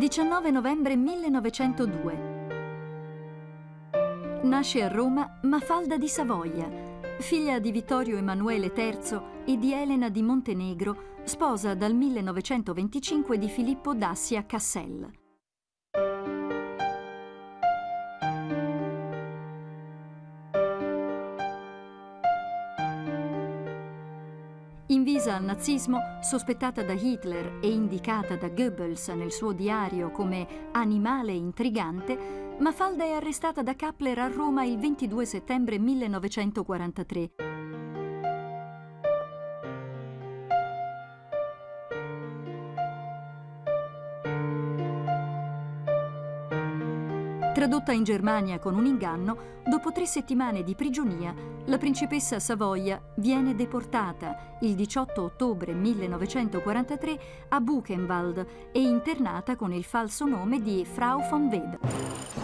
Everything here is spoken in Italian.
19 novembre 1902. Nasce a Roma Mafalda di Savoia, figlia di Vittorio Emanuele III e di Elena di Montenegro, sposa dal 1925 di Filippo Dassia Cassel. Invisa al nazismo, sospettata da Hitler e indicata da Goebbels nel suo diario come animale intrigante, Mafalda è arrestata da Kappler a Roma il 22 settembre 1943. Tradotta in Germania con un inganno, dopo tre settimane di prigionia, la principessa Savoia viene deportata il 18 ottobre 1943 a Buchenwald e internata con il falso nome di Frau von Weber.